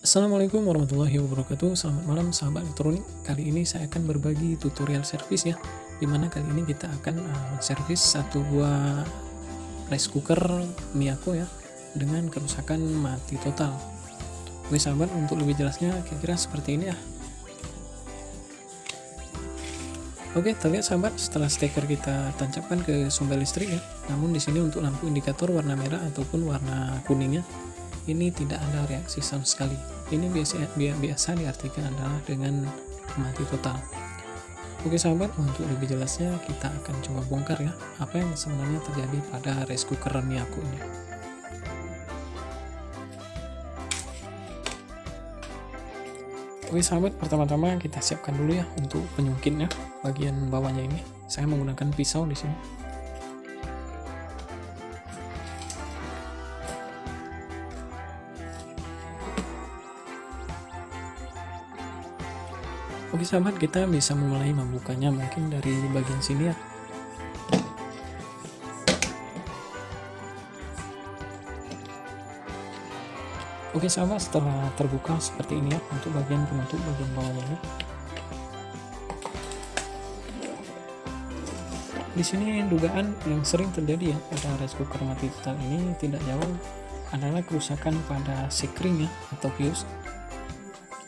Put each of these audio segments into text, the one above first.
Assalamualaikum warahmatullahi wabarakatuh. Selamat malam sahabat elektronik. Kali ini saya akan berbagi tutorial servis ya Di mana kali ini kita akan uh, servis satu buah rice cooker Miyako ya Dengan kerusakan mati total. Oke sahabat untuk lebih jelasnya kira-kira seperti ini ya. Oke, terlihat sahabat setelah steker kita tancapkan ke sumber listrik ya. Namun di sini untuk lampu indikator warna merah ataupun warna kuningnya ini tidak ada reaksi sama sekali ini biasa biasa diartikan adalah dengan mati total oke sahabat untuk lebih jelasnya kita akan coba bongkar ya apa yang sebenarnya terjadi pada rice cooker Miyako ini Oke sahabat, pertama-tama kita siapkan dulu ya untuk penyungkitnya bagian bawahnya ini. Saya menggunakan pisau di sini. Oke sahabat, kita bisa mulai membukanya mungkin dari bagian sini ya. Oke sahabat, setelah terbuka seperti ini ya untuk bagian penutup bagian bawahnya ini. Di sini dugaan yang sering terjadi ya pada rice cooker mati total ini tidak jauh adalah kerusakan pada sekring ya atau fuse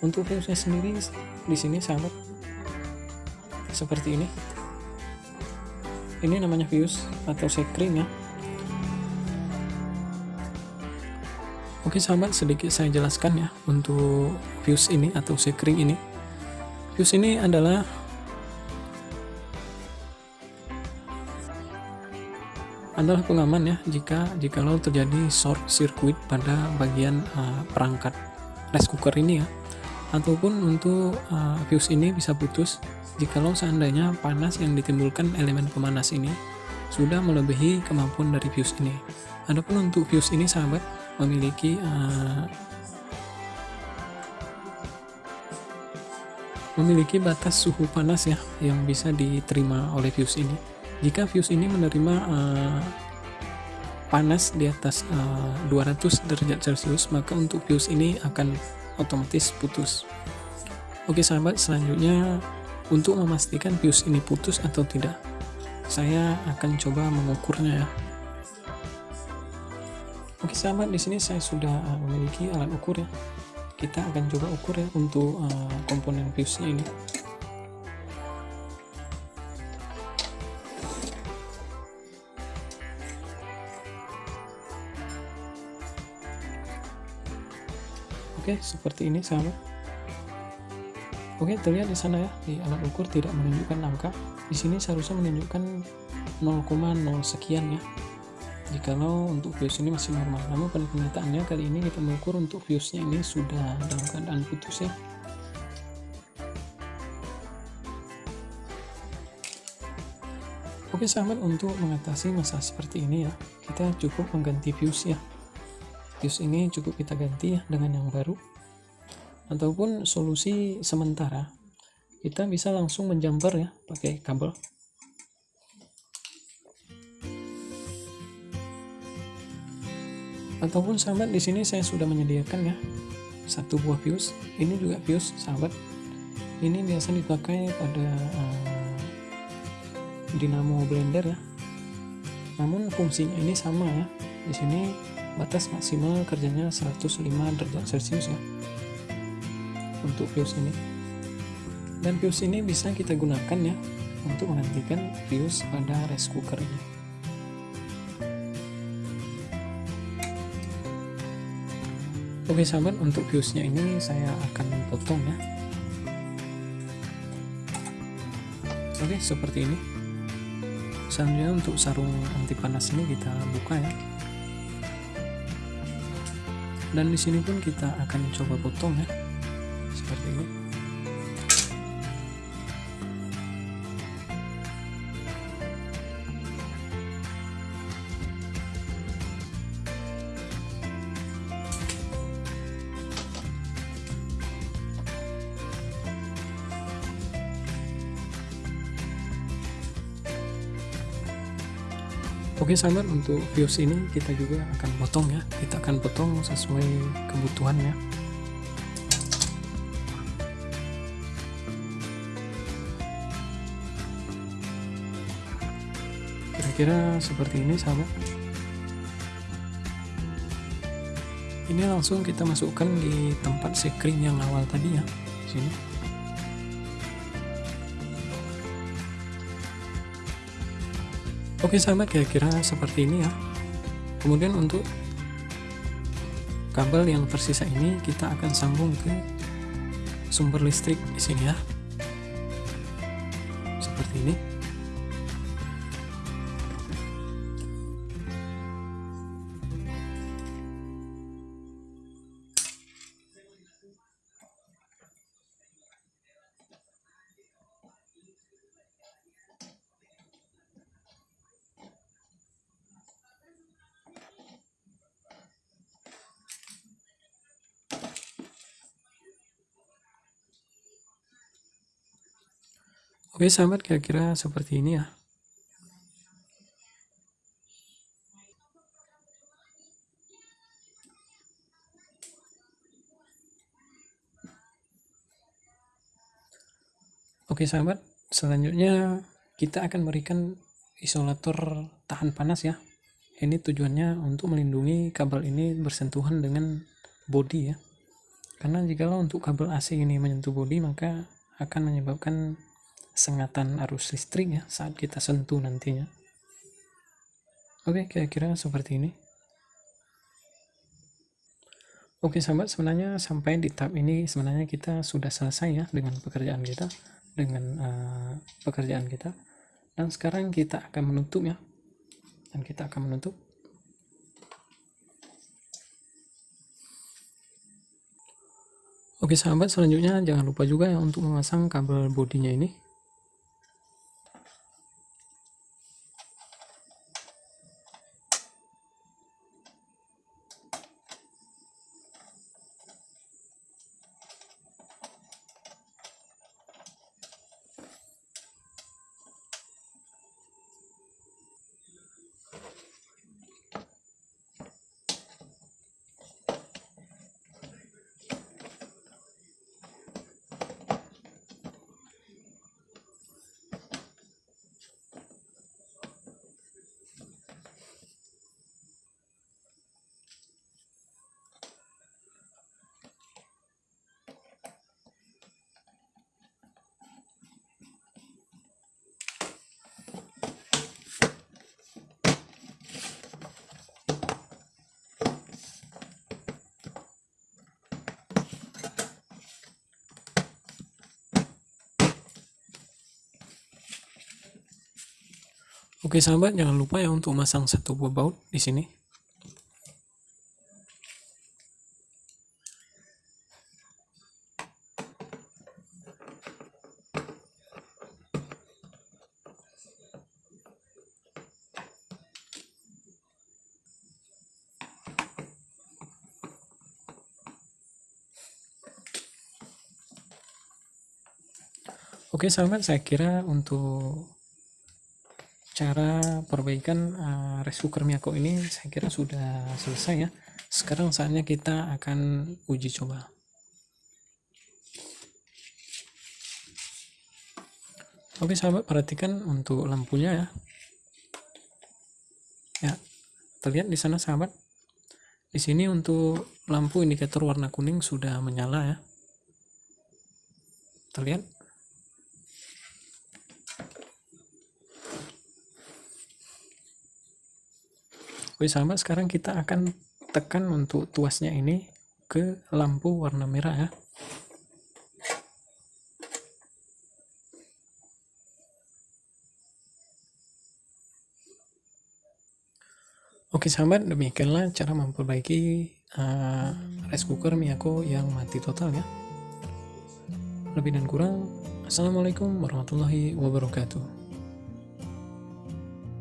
untuk fuse sendiri di sini sahabat seperti ini. Ini namanya fuse atau sekring ya. Oke sahabat sedikit saya jelaskan ya untuk fuse ini atau sekring ini. Fuse ini adalah adalah pengaman ya jika jikalau terjadi short circuit pada bagian uh, perangkat rice cooker ini ya ataupun untuk uh, fuse ini bisa putus jikalau seandainya panas yang ditimbulkan elemen pemanas ini sudah melebihi kemampuan dari fuse ini. Adapun untuk fuse ini sahabat memiliki uh, memiliki batas suhu panas ya yang bisa diterima oleh fuse ini. Jika fuse ini menerima uh, panas di atas uh, 200 derajat Celcius, maka untuk fuse ini akan otomatis putus. Oke sahabat selanjutnya untuk memastikan fuse ini putus atau tidak saya akan coba mengukurnya ya. Oke sahabat di sini saya sudah uh, memiliki alat ukur ya. Kita akan coba ukur ya untuk uh, komponen fuse ini Oke, seperti ini sahabat. Oke, terlihat di sana ya, di alat ukur tidak menunjukkan angka. Di sini seharusnya menunjukkan 0,0 sekian ya. Jikalau untuk fuse ini masih normal. Namun pada kenyataannya kali ini kita mengukur untuk fuse-nya ini sudah dalam keadaan putus ya. Oke sahabat, untuk mengatasi masalah seperti ini ya, kita cukup mengganti fuse ya fuse ini cukup kita ganti ya dengan yang baru. Ataupun solusi sementara. Kita bisa langsung menjumper ya pakai kabel. Ataupun sahabat di sini saya sudah menyediakan ya satu buah fuse ini juga fuse sahabat. Ini biasa dipakai pada uh, dinamo blender ya. Namun fungsinya ini sama ya. Di sini batas maksimal kerjanya 105 derajat celcius ya. Untuk fuse ini. Dan fuse ini bisa kita gunakan ya untuk menghentikan fuse pada rice cooker ini. Oke sahabat untuk fuse nya ini saya akan potong ya. Oke seperti ini. Selanjutnya untuk sarung anti panas ini kita buka ya dan di sini pun kita akan coba potong ya. Seperti ini Oke sahabat untuk fuse ini kita juga akan potong ya. Kita akan potong sesuai kebutuhan ya. Kira-kira seperti ini sahabat ini langsung kita masukkan di tempat screen yang awal tadi ya sini. Oke sahabat kira-kira seperti ini ya. Kemudian untuk kabel yang tersisa ini kita akan sambung ke sumber listrik di sini ya. Seperti ini Oke sahabat kira-kira seperti ini ya. Oke sahabat, selanjutnya kita akan berikan isolator tahan panas ya. Ini tujuannya untuk melindungi kabel ini bersentuhan dengan bodi ya. Karena jika untuk kabel AC ini menyentuh bodi maka akan menyebabkan sengatan arus listrik ya saat kita sentuh nantinya. Oke kira-kira seperti ini. Oke sahabat sebenarnya sampai di tahap ini sebenarnya kita sudah selesai ya dengan pekerjaan kita dengan uh, pekerjaan kita. Dan sekarang kita akan menutup ya. Dan kita akan menutup. Oke sahabat selanjutnya jangan lupa juga ya untuk memasang kabel bodinya ini Oke sahabat, jangan lupa ya untuk masang satu buah baut di sini. Oke sahabat, saya kira untuk cara perbaikan uh, rice cooker Miyako ini saya kira sudah selesai ya. Sekarang saatnya kita akan uji coba. Oke sahabat perhatikan untuk lampunya ya. Ya terlihat di sana sahabat. Di sini untuk lampu indikator warna kuning sudah menyala ya. Terlihat Oke sahabat sekarang kita akan tekan untuk tuasnya ini ke lampu warna merah ya. Oke sahabat. Demikianlah cara memperbaiki uh, rice cooker Miyako yang mati total ya. Lebih dan kurang Assalamualaikum warahmatullahi wabarakatuh